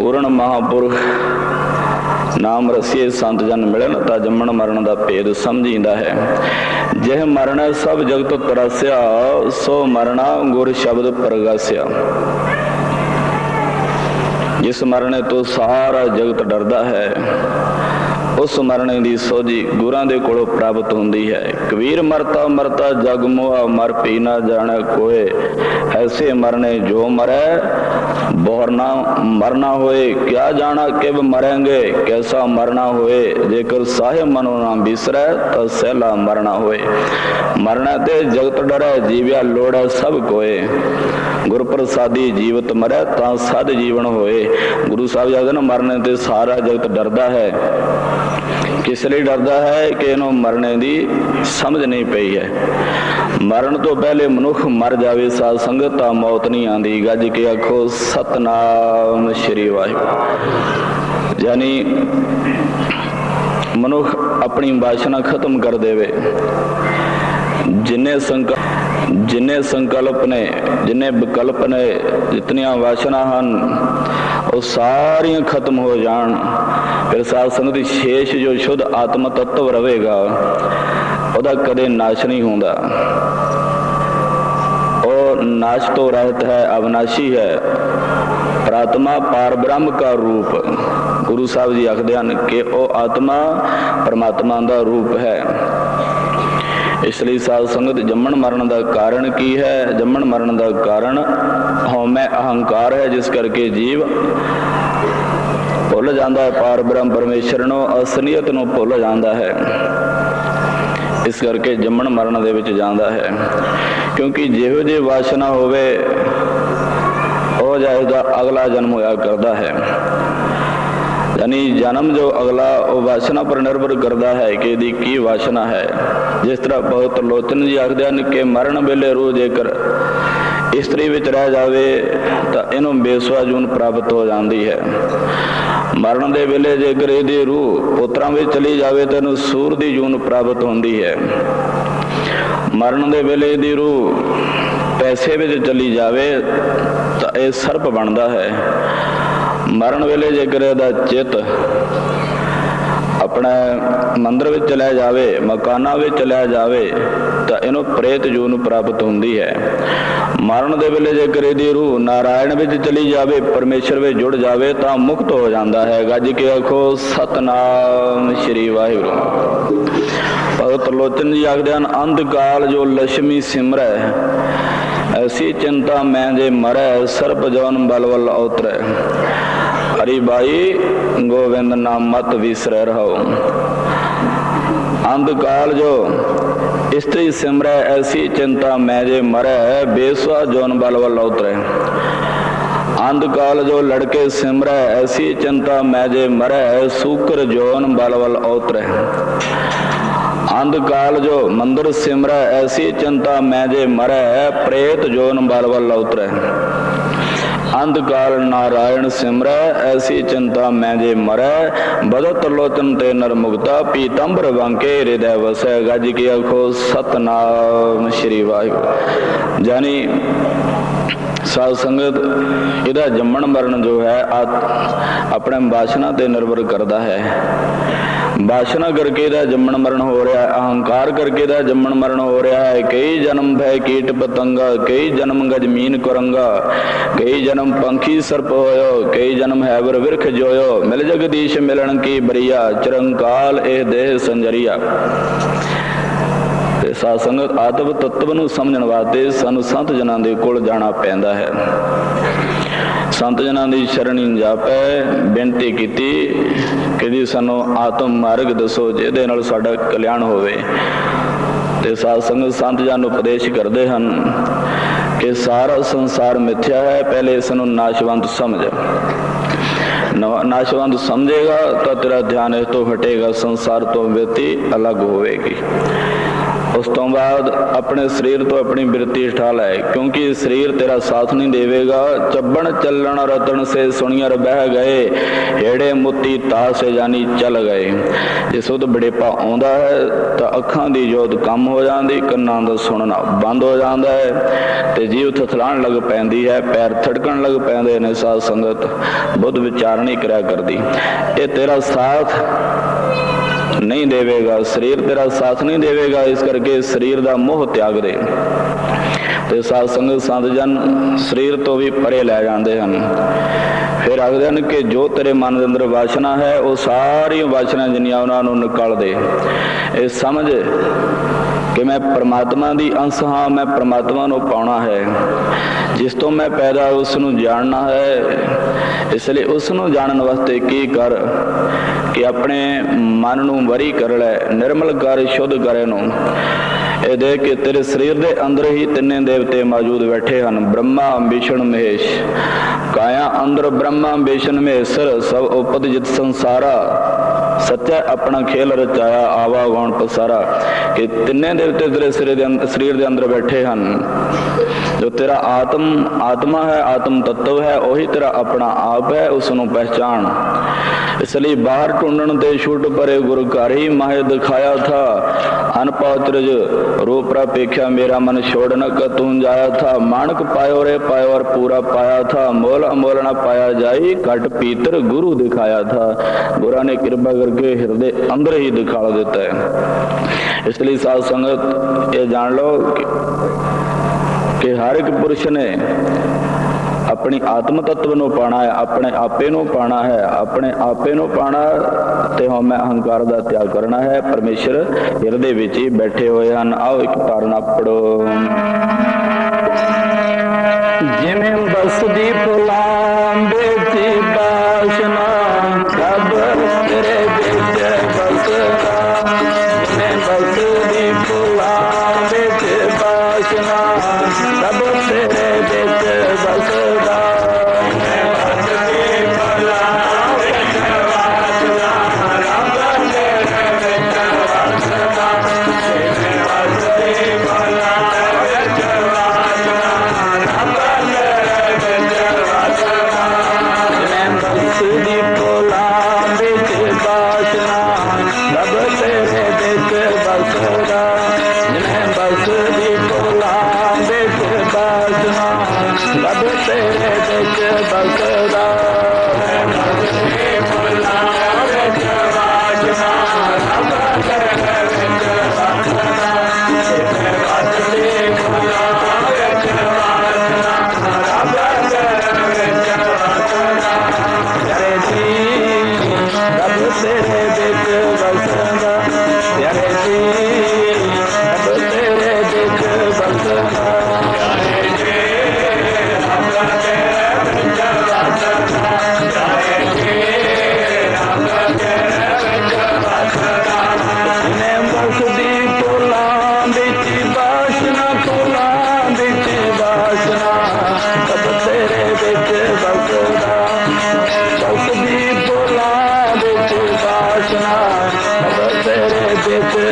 ਪੂਰਨ ਮਹਾਪੁਰਖ, ਨਾਮ ਰਸੀਏ ਸੰਤ ਜਨ ਮਿਲਣ ਤਾਂ ਜੰਮਣ ਮਰਨ ਦਾ ਭੇਦ ਸਮਝੀਂਦਾ ਹੈ। ਜਿਹ ਮਰਨ ਸਭ ਜਗਤ ਤਰਸਿਆ, ਸੋ ਮਰਣਾ ਗੁਰ ਸ਼ਬਦ ਪ੍ਰਗਾਸਿਆ। ਜਿਸ ਮਰਨੇ ਤੋਂ ਸਾਰਾ ਜਗਤ ਡਰਦਾ ਹੈ ਉਸ ਮਰਨੇ ਦੀ ਸੋਝੀ ਗੁਰਾਂ ਦੇ ਕੋਲੋਂ ਪ੍ਰਾਪਤ ਹੁੰਦੀ ਹੈ। ਕਬੀਰ ਮਰਤਾ ਮਰਤਾ ਜਗ ਮੋਹਾ ਮਰ ਪੀ ਨਾ ਜਾਣੈ ਕੋਏ। ਐਸੇ ਮਰਨੇ ਜੋ ਮਰੈ ਬੋਰਨਾ ਮਰਨਾ ਹੋਏ। ਕਿਆ ਜਾਣਾ ਕਿਬ ਮਰਾਂਗੇ, ਕੈਸਾ ਮਰਨਾ ਹੋਏ। ਜੇਕਰ ਸਾਹਿਬ ਮਨੋ ਨਾ ਬਿਸਰੈ, ਤਾਂ ਸਹਿਲਾ ਮਰਨਾ ਹੋਏ। ਮਰਨਾ ਤੇ ਜਗਤ ਡਰੈ, ਜੀਵਿਆ ਲੋੜੈ ਸਭ ਕੋਏ। ਗੁਰ ਪ੍ਰਸਾਦੀ ਜੀਵਤ ਮਰੈ ਤਾਂ ਸਦ ਜੀਵਨ ਹੋਏ। ਗੁਰੂ ਸਾਹਿਬ ਜੀ ਨੇ ਮਰਨੇ ਤੇ ਸਾਰਾ ਜਗਤ ਡਰਦਾ ਹੈ। ਕਿਸ ਲਈ ਡਰਦਾ ਹੈ ਕਿ ਇਹਨੂੰ ਮਰਨੇ ਦੀ ਸਮਝ ਨਹੀਂ ਪਈ ਹੈ। ਮਰਨ ਤੋਂ ਪਹਿਲੇ ਮਨੁੱਖ ਮਰ ਜਾਵੇ ਸਾਧ ਸੰਗਤ ਤਾਂ ਮੌਤ ਨਹੀਂ ਆਂਦੀ ਗੱਜ ਕੇ ਆਖੋ, ਸਤਨਾਮ ਸ਼੍ਰੀ ਵਾਹਿਗੁਰੂ। ਯਾਨੀ ਮਨੁੱਖ ਆਪਣੀ ਵਾਸ਼ਨਾ ਖਤਮ ਕਰ ਦੇਵੇ। ਜਿੰਨੇ ਸੰਕਟ ਜਿੰਨੇ ਸੰਕਲਪ ਨੇ, ਜਿੰਨੇ ਵਿਕਲਪ ਨੇ, ਜਿਤਨੀਆਂ ਵਾਸ਼ਨਾ ਹਨ, ਉਹ ਸਾਰੀਆਂ ਖਤਮ ਹੋ ਜਾਣ। ਫਿਰ ਸਾਧ ਸੰਗਤ ਦੀ ਸ਼ੇਸ਼ ਜੋ ਸ਼ੁੱਧ ਆਤਮ ਤत्व ਰਹੇਗਾ, ਉਹਦਾ ਕਦੇ ਨਾਸ਼ ਨਹੀਂ ਹੁੰਦਾ। ਉਹ ਨਾਸ਼ ਤੋਂ ਰਹਿਤ ਹੈ, ਅਵਨਾਸ਼ੀ ਹੈ। ਪ੍ਰਾਤਮਾ ਪਾਰ ਬ੍ਰਹਮ ਦਾ ਰੂਪ। ਗੁਰੂ ਸਾਹਿਬ ਜੀ ਆਖਦੇ ਹਨ ਕਿ ਉਹ ਆਤਮਾ ਪਰਮਾਤਮਾ ਦਾ ਰੂਪ ਹੈ। ਇਸ ਲਈ ਸਾਧ ਸੰਗਤ, ਜੰਮਣ ਮਰਨ ਦਾ ਕਾਰਨ ਕੀ ਹੈ? ਜੰਮਣ ਮਰਨ ਦਾ ਕਾਰਨ ਹਉਮੈ ਅਹੰਕਾਰ ਹੈ ਜਿਸ ਕਰਕੇ ਜੀਵ ਭੁੱਲ ਜਾਂਦਾ ਹੈ, ਪਾਰ ਬ੍ਰਹਮ ਪਰਮੇਸ਼ਰ ਨੂੰ, ਅਸਨੀਅਤ ਨੂੰ ਭੁੱਲ ਜਾਂਦਾ ਹੈ। ਇਸ ਕਰਕੇ ਜੰਮਣ ਮਰਨ ਦੇ ਵਿੱਚ ਜਾਂਦਾ ਹੈ। ਕਿਉਂਕਿ ਜਿਹੋ ਜਿਹੀ ਵਾਸ਼ਨਾ ਹੋਵੇ, ਉਹ ਜਾਇਦਾ ਅਗਲਾ ਜਨਮ ਹੋਇਆ ਕਰਦਾ ਹੈ। ਯਾਨੀ ਜਨਮ ਜੋ ਅਗਲਾ ਉਹ ਵਾਸ਼ਨਾ ਪਰ ਨਿਰਭਰ ਕਰਦਾ ਹੈ ਕਿ ਇਹਦੀ ਕੀ ਵਾਸ਼ਨਾ ਹੈ। ਜਿਸ ਤਰ੍ਹਾਂ ਬਹੁਤ ਲੋਚਨ ਜੀ ਆਖਦੇ ਹਨ ਕਿ ਮਰਨ ਵੇਲੇ ਰੂਹ ਜੇਕਰ ਇਸਤਰੀ ਵਿੱਚ ਰਹਿ ਜਾਵੇ ਤਾਂ ਇਹਨੂੰ ਬੇਸਵਾ ਜੂਨ ਪ੍ਰਾਪਤ ਹੋ ਜਾਂਦੀ ਹੈ। ਮਰਨ ਦੇ ਵੇਲੇ ਜੇਕਰ ਇਹਦੀ ਰੂਹ ਪੁੱਤਰਾਂ ਵਿੱਚ ਚਲੀ ਜਾਵੇ ਤਾਂ ਇਹਨੂੰ ਸੂਰ ਦੀ ਜੂਨ ਪ੍ਰਾਪਤ ਹੁੰਦੀ ਹੈ। ਮਰਨ ਦੇ ਵੇਲੇ ਇਹਦੀ ਰੂਹ ਪੈਸੇ ਵਿੱਚ ਚਲੀ ਜਾਵੇ ਤਾਂ ਇਹ ਸਰਪ ਬਣਦਾ ਹੈ। ਮਰਨ ਵੇਲੇ ਜੇਕਰ ਇਹਦਾ ਚਿੱਤ ਆਪਣੇ ਮੰਦਰ ਵਿੱਚ ਚਲਾ ਜਾਵੇ, ਮਕਾਨਾਂ ਵਿੱਚ ਚਲਾ ਜਾਵੇ, ਤਾਂ ਇਹਨੂੰ ਪ੍ਰੇਤ ਜੂ ਨੂੰ ਪ੍ਰਾਪਤ ਹੁੰਦੀ ਹੈ। ਮਰਨ ਦੇ ਵੇਲੇ ਜੇਕਰ ਇਹਦੀ ਰੂਹ ਨਾਰਾਇਣ ਵਿੱਚ ਚਲੀ ਜਾਵੇ, ਪਰਮੇਸ਼ਰ ਵਿੱਚ ਜੁੜ ਜਾਵੇ, ਤਾਂ ਮੁਕਤ ਹੋ ਜਾਂਦਾ ਹੈ। ਗੱਜ ਕੇ ਆਖੋ, ਸਤਨਾਮ ਸ਼੍ਰੀ ਵਾਹਿਗੁਰੂ। ਭਗਤ ਲੋਚਨ ਜੀ ਆਖਦੇ ਹਨ ਅੰਧ ਕਾਲ ਜੋ ਲక్ష్ਮੀ ਸਿਮਰੈ, ਐਸੀ ਚਿੰਤਾ ਮੈਂ ਜੇ ਮਰੈ ਸਰਬ ਜਵਨ ਬਲਵਲ ਉਤਰੈ ਹਰੀ ਬਾਈ ਗੋਵਿੰਦ ਨਾਮ ਮਤ ਵਿਸਰੈ ਰਹੋ ਅੰਧਕਾਲ ਜੋ ਇਸਤਰੀ ਸਿਮਰੈ ਐਸੀ ਚਿੰਤਾ ਮੈਂ ਜੇ ਮਰੈ ਬੇਸਵਾ ਜੋਨ ਬਲਵਲ ਉਤਰੈ ਅੰਧਕਾਲ ਜੋ ਲੜਕੇ ਸਿਮਰੈ ਐਸੀ ਚਿੰਤਾ ਮੈਂ ਜੇ ਮਰੈ ਸੂਕਰ ਜੋਨ ਬਲਵਲ ਉਤਰੈ ਅੰਧਕਾਲ ਜੋ ਮੰਦਰ ਸਿਮਰੈ ਐਸੀ ਚਿੰਤਾ ਮੈਂ ਜੇ ਮਰੈ ਪ੍ਰੇਤ ਜੋਨ ਬਲ ਵੱਲ ਉਤਰੈ ਅੰਧਕਾਲ ਨਾਰਾਇਣ ਸਿਮਰੈ, ਐਸੀ ਚਿੰਤਾ ਮੈਂ ਜੇ ਮਰੈ। ਬਦਤ ਲੋਚਨ ਤੇ ਨਰਮੁਗਤਾ ਪੀਤੰਬਰ ਵਾਂਕੇ ਹਿਰਦੈ ਵਸੈ। ਗੱਜ ਕੀ ਆਖੋ, ਸਤਨਾਮ ਸ਼੍ਰੀ ਵਾਹਿਗੁਰੂ। ਜਾਨੀ ਸਾਧ ਸੰਗਤ, ਇਹਦਾ ਜੰਮਣ ਮਰਨ ਜੋ ਹੈ ਆਪਣੇ ਬਾਸ਼ਨਾ ਤੇ ਨਿਰਭਰ ਕਰਦਾ ਹੈ। ਬਾਸ਼ਨਾ ਕਰਕੇ ਦਾ ਜੰਮਣ ਮਰਨ ਹੋ ਰਿਹਾ ਹੈ ਅਹੰਕਾਰ ਕਰਕੇ ਦਾ ਜੰਮਣ ਮਰਨ ਹੋ ਰਿਹਾ ਹੈ। ਕਈ ਜਨਮ ਭੈ ਕੀਟ ਪਤੰਗਾ, ਕਈ ਜਨਮ ਗਜਮੀਨ ਕੁਰੰਗਾ, ਕਈ ਜਨਮ ਪੰਖੀ ਸਰਪ ਹੋਇਓ, ਕਈ ਜਨਮ ਹੈਵਰ ਵਿਰਖ ਜੋਇਓ। ਮਿਲ ਜਗਦੀਸ਼ ਮਿਲਣ ਕੀ ਬਰੀਆ, ਚਰੰਕਾਲ ਇਹ ਦੇਹ ਸੰਜਰੀਆ। ਸਾਧ ਸੰਗਤ ਆਤਮ ਤत्व ਨੂੰ ਸਮਝਣ ਵਾਸਤੇ ਸਾਨੂੰ ਸੰਤ ਜਨਾਂ ਦੇ ਕੋਲ ਜਾਣਾ ਪੈਂਦਾ ਹੈ। ਸੰਤ ਜਨਾਂ ਦੀ ਸ਼ਰਣੀ ਜਾਪੈ, ਬੇਨਤੀ ਕੀਤੀ ਕਿ ਸਾਨੂੰ ਆਤਮ ਮਾਰਗ ਦੱਸੋ, ਜਿਹਦੇ ਨਾਲ ਸਾਡਾ ਕਲਿਆਣ ਹੋਵੇ। ਤੇ ਸਾਧ ਸੰਗਤ ਸੰਤ ਜਨ ਉਪਦੇਸ਼ ਕਰਦੇ ਹਨ ਕਿ ਸਾਰਾ ਸੰਸਾਰ ਮਿੱਥਿਆ ਹੈ, ਪਹਿਲੇ ਇਸ ਨੂੰ ਨਾਸ਼ਵੰਤ ਸਮਝ। ਨਾਸ਼ਵੰਤ ਸਮਝੇਗਾ ਤਾਂ ਤੇਰਾ ਧਿਆਨ ਇਸ ਤੋਂ ਹਟੇਗਾ, ਸੰਸਾਰ ਤੋਂ ਵਿਅਤੀ ਅਲੱਗ ਹੋਵੇਗੀ। ਉਸ ਤੋਂ ਬਾਅਦ ਆਪਣੇ ਸਰੀਰ ਤੋਂ ਆਪਣੀ ਬਿਰਤੀ ਉਠਾ ਲੈ ਕਿਉਂਕਿ ਸਰੀਰ ਤੇਰਾ ਸਾਥ ਨਹੀਂ ਦੇਵੇਗਾ। ਚੱਬਣ ਚੱਲਣ ਰਤਨ ਸੇ ਸੁਣੀਆਂ ਬਹਿ ਗਏ, ਹੇੜੇ ਮੁੱਤੀ ਤਾਸੇ ਜਾਨੀ ਚੱਲ ਗਏ। ਜੇ ਸੁਧ ਬੜੇਪਾ ਆਉਂਦਾ ਹੈ, ਤਾਂ ਅੱਖਾਂ ਦੀ ਜੋਤ ਕੰਮ ਹੋ ਜਾਂਦੀ, ਕੰਨਾਂ ਦਾ ਸੁਣਨਾ ਬੰਦ ਹੋ ਜਾਂਦਾ ਹੈ। ਤੇ ਜੀਵ ਥਥਲਾਣ ਲੱਗ ਪੈਂਦੀ ਹੈ, ਪੈਰ ਥੜਕਣ ਲੱਗ ਪੈਂਦੇ ਨੇ, ਸਾਧ ਸੰਗਤ ਬੁੱਧ ਵਿਚਾਰਣੀ ਕਰਿਆ ਕਰਦੀ। ਇਹ ਤੇਰਾ ਸਾਥ ਨਹੀਂ ਦੇਵੇਗਾ, ਸਰੀਰ ਤੇਰਾ ਸਾਥ ਨਹੀਂ ਦੇਵੇਗਾ, ਇਸ ਕਰਕੇ ਸਰੀਰ ਦਾ ਮੋਹ ਤਿਆਗ ਦੇ। ਤੇ ਸਾਧ ਸੰਗਤ ਸੰਤ ਜਨ ਸਰੀਰ ਤੋਂ ਵੀ ਪਰੇ ਲੈ ਜਾਂਦੇ ਹਨ। ਫਿਰ ਆਖਦੇ ਹਨ ਕਿ ਜੋ ਤੇਰੇ ਮਨ ਦੇ ਅੰਦਰ ਵਾਸ਼ਨਾ ਹੈ, ਉਹ ਸਾਰੀਆਂ ਵਾਸ਼ਨਾ ਜਿੰਨੀਆਂ ਉਹਨਾਂ ਨੂੰ ਨਿਕਾਲ ਦੇ ਇਹ ਸਮਝ ਕਿ ਮੈਂ ਪਰਮਾਤਮਾ ਦੀ ਅੰਸ਼ ਹਾਂ, ਮੈਂ ਪ੍ਰਮਾਤਮਾ ਨੂੰ ਪਾਉਣਾ ਹੈ। ਜਿਸ ਤੋਂ ਮੈਂ ਪੈਦਾ, ਉਸ ਨੂੰ ਜਾਣਨਾ ਹੈ। ਇਸ ਲਈ ਉਸ ਨੂੰ ਜਾਣਨ ਵਾਸਤੇ ਕੀ ਕਰ? ਕਿ ਆਪਣੇ ਮਨ ਨੂੰ ਵਰੀ ਕਰ ਲੈ, ਨਿਰਮਲ ਕਰ, ਸ਼ੁੱਧ ਕਰੇ ਨੂੰ ਇਹ ਦੇਖ ਕੇ ਤੇਰੇ ਸਰੀਰ ਦੇ ਅੰਦਰ ਹੀ ਤਿੰਨੇ ਦੇਵਤੇ ਮੌਜੂਦ ਬੈਠੇ ਹਨ, ਬ੍ਰਹਮਾ ਵਿਸ਼ਣ ਮਹੇਸ਼। ਕਾਇਆ ਅੰਦਰ ਬ੍ਰਹਮਾ ਵਿਸ਼ਣ ਮਹੇਸ਼ਰ ਸਭ ਉਪਦ ਜਿਤ ਸੰਸਾਰਾ। ਸੱਚਾ ਆਪਣਾ ਖੇਲ ਰਚਾਇਆ, ਆਵਾ ਗਉਣ ਪਸਾਰਾ। ਕਿ ਤਿੰਨੇ ਦੇਵਤੇ ਤੇਰੇ ਸਰੀਰ ਦੇ ਅੰਦਰ ਸਰੀਰ ਦੇ ਅੰਦਰ ਬੈਠੇ ਹਨ। ਜੋ ਤੇਰਾ ਆਤਮ, ਆਤਮਾ ਹੈ, ਆਤਮ ਤत्व ਹੈ, ਉਹੀ ਤੇਰਾ ਆਪਣਾ ਆਪ ਹੈ ਉਸ ਨੂੰ ਪਹਿਚਾਨ ਇਸ ਲਈ ਬਾਹਰ ਢੂੰਡਣ ਤੇ ਛੁੱਟ ਪਰੇ ਗੁਰ ਘਰ ਹੀ ਮਾਹਿ ਦਿਖਾਇਆ ਥਾ। ਅਨਪਾਤਰਜ ਰੂਪ ਪ੍ਰਪੇਖਿਆ ਮੇਰਾ ਮਨ ਛੋੜ ਨ ਕਤੂੰ ਜਾਇਆ ਥਾ। ਮਾਨਕ ਪਾਇਓ ਰੇ ਪਾਇਓ ਔਰ ਪੂਰਾ ਪਾਇਆ ਥਾ। ਮੋਲ ਅਮੋਲ ਨ ਪਾਇਆ ਜਾਈ, ਘਟ ਪੀਤਰ ਗੁਰੂ ਦਿਖਾਇਆ ਥਾ। ਗੁਰਾਂ ਨੇ ਕਿਰਪਾ ਕਰਕੇ ਹਿਰਦੇ ਅੰਦਰ ਹੀ ਦਿਖਾ ਦਿੱਤਾ ਹੈ। ਇਸ ਲਈ ਸਾਧ ਸੰਗਤ, ਇਹ ਜਾਣ ਲਓ ਕਿ ਹਰ ਇੱਕ ਪੁਰਸ਼ ਨੇ ਆਪਣੀ ਆਤਮ ਤत्व ਨੂੰ ਪਾਣਾ ਹੈ, ਆਪਣੇ ਆਪੇ ਨੂੰ ਪਾਣਾ ਹੈ, ਆਪਣੇ ਆਪੇ ਨੂੰ ਪਾਣਾ ਤੇ ਹਉਮੈ ਅਹੰਕਾਰ ਦਾ ਤਿਆਗ ਕਰਨਾ ਹੈ। ਪਰਮੇਸ਼ਰ ਹਿਰਦੇ ਵਿੱਚ ਹੀ ਬੈਠੇ ਹੋਏ ਹਨ। ਆਓ ਇੱਕ ਤਾਰਨਾ ਪੜੋ ਜਿਵੇਂ ਬਸਦੀ ਫੁਲਾਂ ਰੱਬ ਤੇਰੇ ਵਿੱਚ ਬਸਦਾ Thank you.